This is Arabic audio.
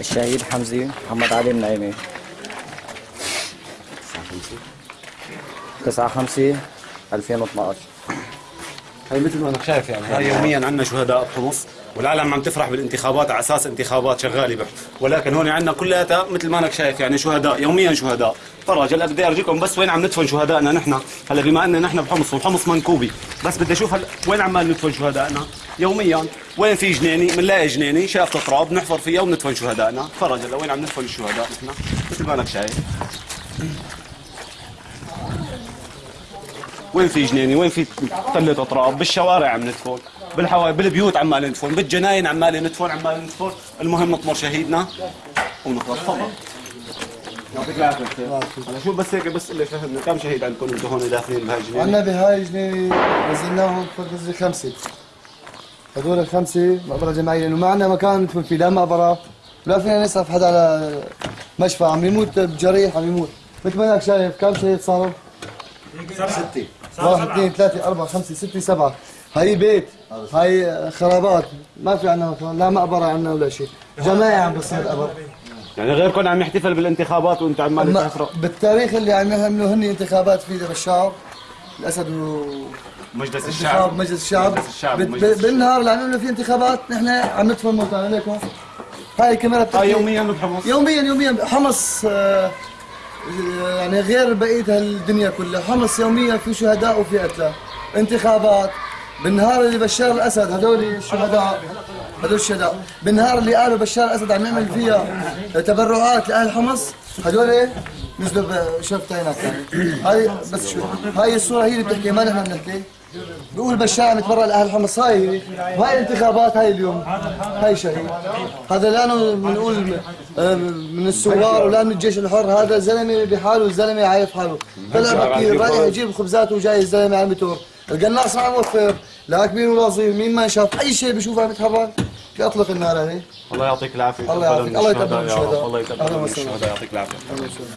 الشهيد حمزي محمد علي النعيمي. 9 5 2012 هي مثل ما انك شايف يعني هاي يوميا عندنا شهداء بحمص والعالم عم تفرح بالانتخابات على أساس انتخابات شغالة بح. ولكن هون عندنا كلياتها مثل ما انك شايف يعني شهداء يوميا شهداء. فرج هلا بدي ارجيكم بس وين عم ندفن شهدائنا نحن؟ هلا بما ان نحن بحمص وحمص منكوبي. بس بدي أشوف هلا وين عمال ندفن شهدائنا؟ يوميا. وين في جنيني بنلاقي جنيني شافة تراب بنحفر فيها وبندفن شهدائنا. فرج هلا وين عم ندفن الشهداء نحن؟ مثل ما انك شايف. وين في جنيني؟ وين في تلة تراب بالشوارع عم ندفن بالحوا بالبيوت عمال ندفن بالجناين عمال ندفن عمال ندفن المهم نطمر شهيدنا ونخلص تفضل. يعطيك العافية هلا شو بس هيك بس اللي فهمنا كم شهيد عندكم أنتم هون داخلين بهاي الجنينة؟ عندنا بهاي الجنينة نزلناهم فقط خمسة. هذول الخمسة مقبرة جماعية. لأنه ما عندنا مكان ندفن فيه لا مقبرة ولا فينا نسعف حدا على مشفى. عم يموت بجريح عم يموت. مثل ما انك شايف كم شهيد صاروا؟ ستة. واحد اثنين ثلاثة أربعة خمسة ستة سبعة. هاي بيت هاي خرابات. ما في عندنا مكان لا مقبرة عندنا ولا شيء. جماعي عم بصير قبر يعني غيركم عم يحتفل بالانتخابات وانت عمال ما- تفرق بالتاريخ اللي عم يعملوا هن انتخابات في بالشعب الأسد و مجلس انتخاب مجلس الشعب. مجلس الشعب بالنهار اللي عم يعملوا فيه انتخابات نحن عم ندفن موتانا ليكم هاي الكاميرا هاي بتحكي. يوميا بحمص يوميا يوميا. حمص آه، يعني غير بقية الدنيا كلها. حمص يوميا في شهداء وفي قتلى. انتخابات. بالنهار اللي بشار الأسد هذول الشهداء. هذول الشهداء. بالنهار اللي قالوا بشار الأسد عم يعمل فيها تبرعات لأهل حمص هذول نزلوا عينك يعني هاي بس شوي هاي الصورة هي اللي بتحكي ما نحن بنحكي. بيقول بشار عم يتبرع لأهل حمص. هاي هي وهاي الانتخابات هاي اليوم. هاي شهيد. هذا لا بنقول من الثوار ولا من الجيش الحر. هذا زلمة بحاله الزلمة عايف حاله. طلع بكير رايح يجيب خبزات وجاي الزلمة على المتور القناص ما عم يوفر لا كبير ولا صغير مين ما شاف أي شيء بيشوفه عم يتحرك بيطلق النار هي الله يعطيك العافية الله يعافيك. الله يتقبل رب. الشهداء. الله يتقبل. الشهداء يعطيك العافيه